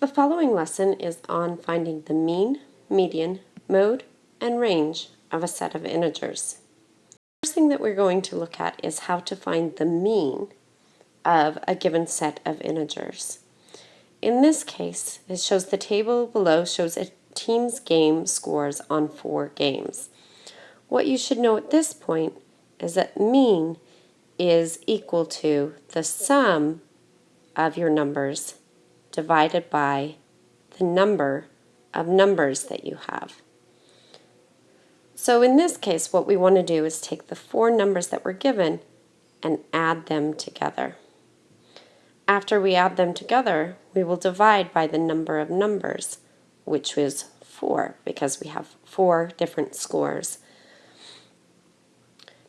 The following lesson is on finding the mean, median, mode, and range of a set of integers. The first thing that we're going to look at is how to find the mean of a given set of integers. In this case, it shows the table below shows a team's game scores on four games. What you should know at this point is that mean is equal to the sum of your numbers divided by the number of numbers that you have. So in this case, what we want to do is take the four numbers that were given and add them together. After we add them together, we will divide by the number of numbers, which is 4, because we have four different scores.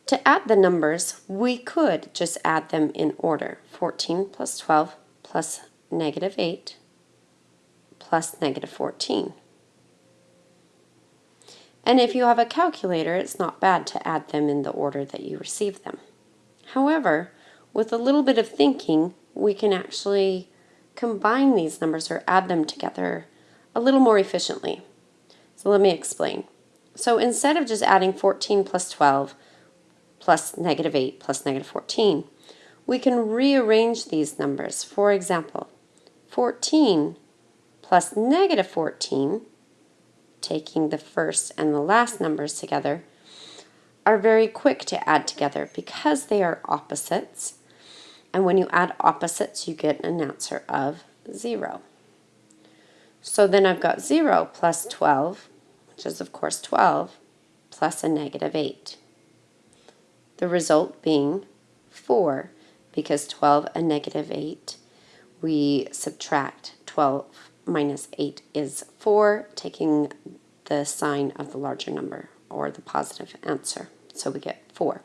To add the numbers, we could just add them in order. 14 plus 12 plus negative 8 plus negative 14. And if you have a calculator, it's not bad to add them in the order that you receive them. However, with a little bit of thinking, we can actually combine these numbers or add them together a little more efficiently. So let me explain. So instead of just adding 14 plus 12 plus negative 8 plus negative 14, we can rearrange these numbers. For example, 14 plus negative 14, taking the first and the last numbers together, are very quick to add together because they are opposites and when you add opposites, you get an answer of 0. So then I've got 0 plus 12, which is of course 12, plus a negative 8. The result being 4, because 12 and negative 8, we subtract 12 minus 8 is 4, taking the sign of the larger number, or the positive answer. So we get 4.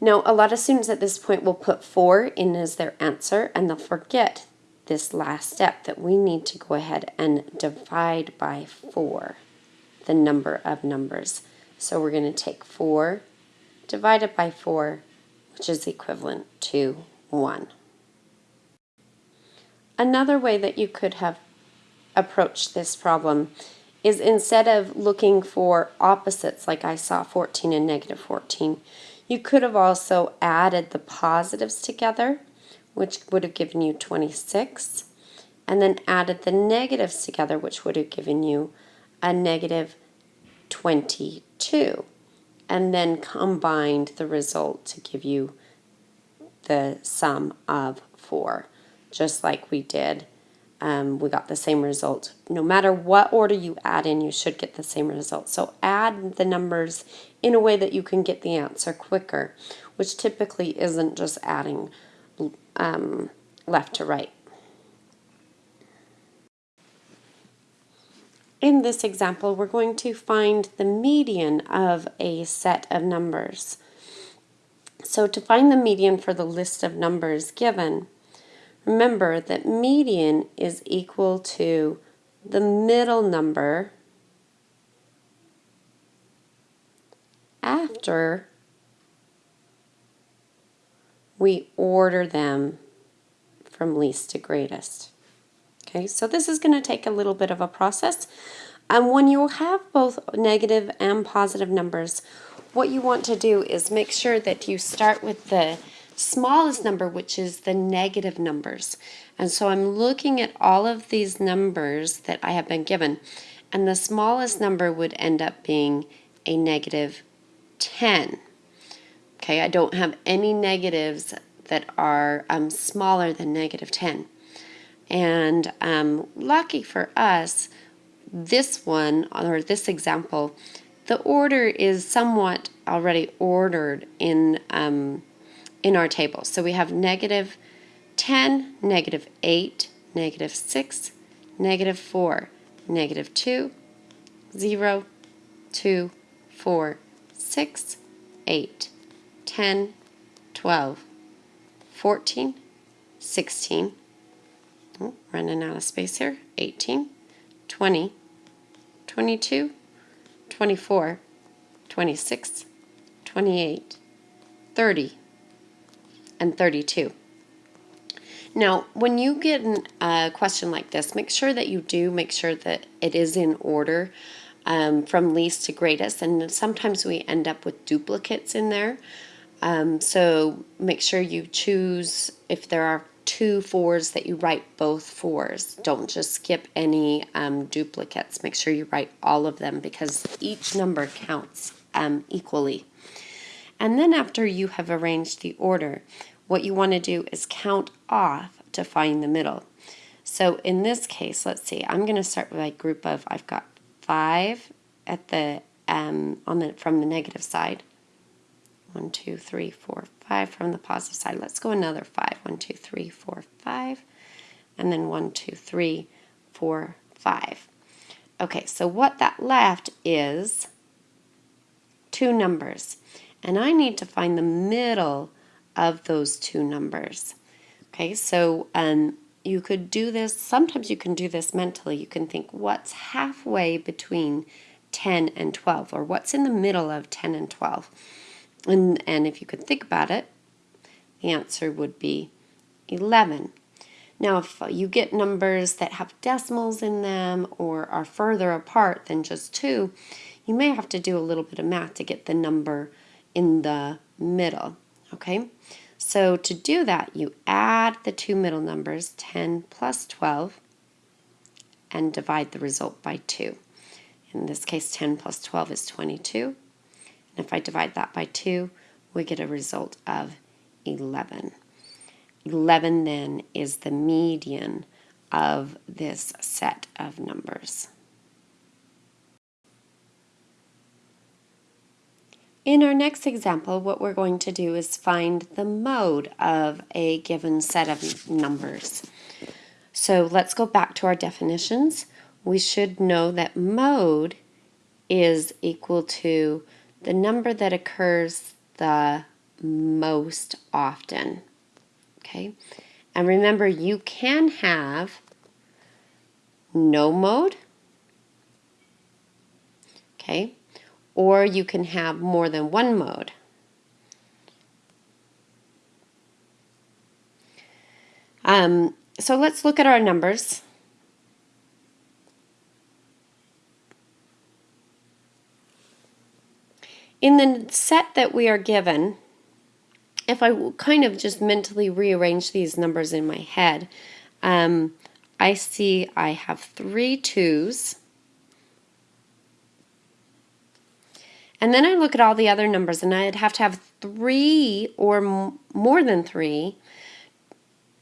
Now, a lot of students at this point will put 4 in as their answer, and they'll forget this last step that we need to go ahead and divide by 4, the number of numbers. So we're going to take 4 divided by 4, which is equivalent to 1. Another way that you could have approached this problem is instead of looking for opposites like I saw 14 and negative 14, you could have also added the positives together, which would have given you 26, and then added the negatives together, which would have given you a negative 22, and then combined the result to give you the sum of 4, just like we did um, we got the same result. No matter what order you add in, you should get the same result. So add the numbers in a way that you can get the answer quicker, which typically isn't just adding um, left to right. In this example, we're going to find the median of a set of numbers. So to find the median for the list of numbers given, Remember that median is equal to the middle number after we order them from least to greatest. Okay, so this is going to take a little bit of a process. And when you have both negative and positive numbers, what you want to do is make sure that you start with the smallest number, which is the negative numbers. And so I'm looking at all of these numbers that I have been given, and the smallest number would end up being a negative 10. Okay, I don't have any negatives that are um, smaller than negative 10. And um, lucky for us, this one, or this example, the order is somewhat already ordered in um, in our table. So we have negative 10, negative 8, negative 6, negative 4, negative 2, 0, 2, 4, 6, 8, 10, 12, 14, 16, oh, running out of space here, 18, 20, 22, 24, 26, 28, 30, and 32. Now, when you get a question like this, make sure that you do make sure that it is in order um, from least to greatest. And sometimes we end up with duplicates in there. Um, so make sure you choose, if there are two fours, that you write both fours. Don't just skip any um, duplicates. Make sure you write all of them because each number counts um, equally. And then after you have arranged the order, what you want to do is count off to find the middle. So in this case, let's see, I'm going to start with a group of, I've got 5 at the, um, on the, from the negative side. One, two, three, four, five from the positive side. Let's go another five. One, two, three, four, five. And then one, two, three, four, five. Okay, so what that left is two numbers. And I need to find the middle of those two numbers. Okay, so um, you could do this, sometimes you can do this mentally. You can think what's halfway between 10 and 12, or what's in the middle of 10 and 12. And, and if you could think about it, the answer would be 11. Now, if you get numbers that have decimals in them or are further apart than just two, you may have to do a little bit of math to get the number in the middle, okay? So to do that, you add the two middle numbers, 10 plus 12, and divide the result by 2. In this case, 10 plus 12 is 22. And if I divide that by 2, we get a result of 11. 11 then is the median of this set of numbers. In our next example, what we're going to do is find the mode of a given set of numbers. So let's go back to our definitions. We should know that mode is equal to the number that occurs the most often. Okay, and remember you can have no mode. Okay, or you can have more than one mode. Um, so let's look at our numbers. In the set that we are given, if I kind of just mentally rearrange these numbers in my head, um, I see I have three twos, And then I look at all the other numbers and I'd have to have three or more than three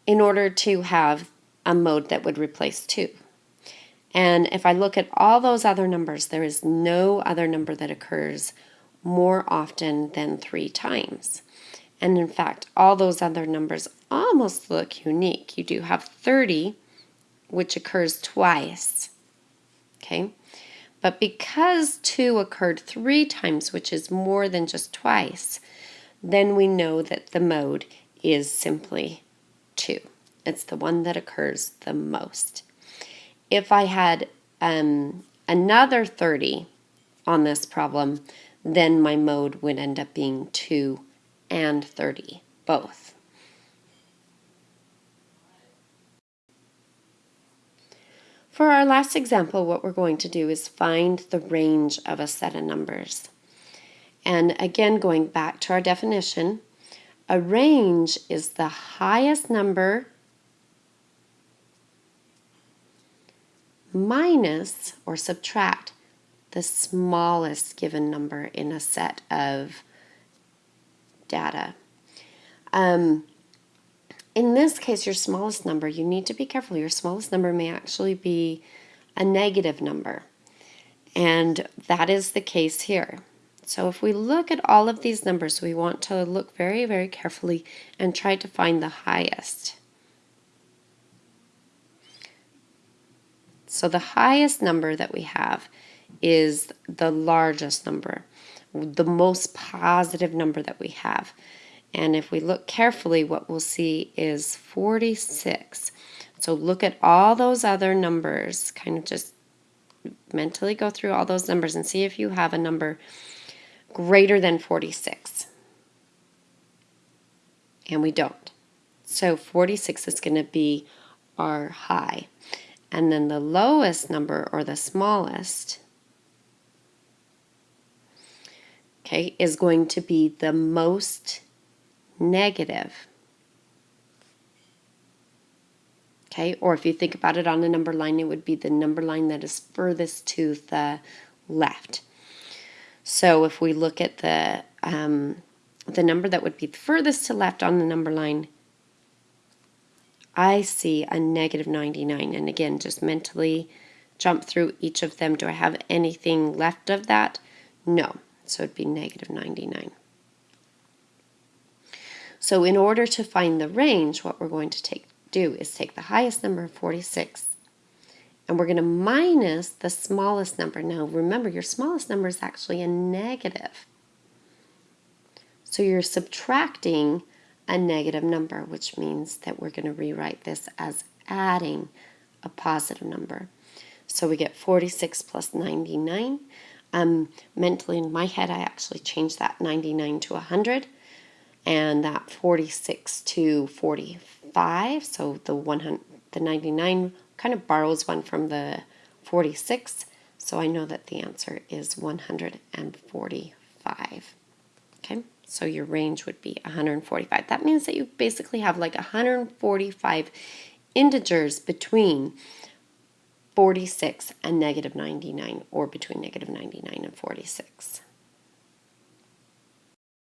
in order to have a mode that would replace two. And if I look at all those other numbers, there is no other number that occurs more often than three times. And in fact, all those other numbers almost look unique. You do have 30, which occurs twice. Okay, but because 2 occurred three times, which is more than just twice, then we know that the mode is simply 2. It's the one that occurs the most. If I had um, another 30 on this problem, then my mode would end up being 2 and 30, both. For our last example, what we're going to do is find the range of a set of numbers. And again, going back to our definition, a range is the highest number minus or subtract the smallest given number in a set of data. Um, in this case, your smallest number, you need to be careful. Your smallest number may actually be a negative number. And that is the case here. So if we look at all of these numbers, we want to look very, very carefully and try to find the highest. So the highest number that we have is the largest number, the most positive number that we have. And if we look carefully, what we'll see is 46. So look at all those other numbers, kind of just mentally go through all those numbers and see if you have a number greater than 46. And we don't. So 46 is going to be our high. And then the lowest number, or the smallest, okay, is going to be the most negative. Okay, or if you think about it on a number line, it would be the number line that is furthest to the left. So if we look at the um, the number that would be furthest to left on the number line, I see a negative 99. And again, just mentally jump through each of them. Do I have anything left of that? No. So it'd be negative 99. So in order to find the range, what we're going to take do is take the highest number, 46, and we're going to minus the smallest number. Now remember, your smallest number is actually a negative. So you're subtracting a negative number, which means that we're going to rewrite this as adding a positive number. So we get 46 plus 99. Um, mentally in my head, I actually changed that 99 to 100 and that 46 to 45. So the 100, the 99 kind of borrows one from the 46. So I know that the answer is 145. Okay, so your range would be 145. That means that you basically have like 145 integers between 46 and negative 99 or between negative 99 and 46.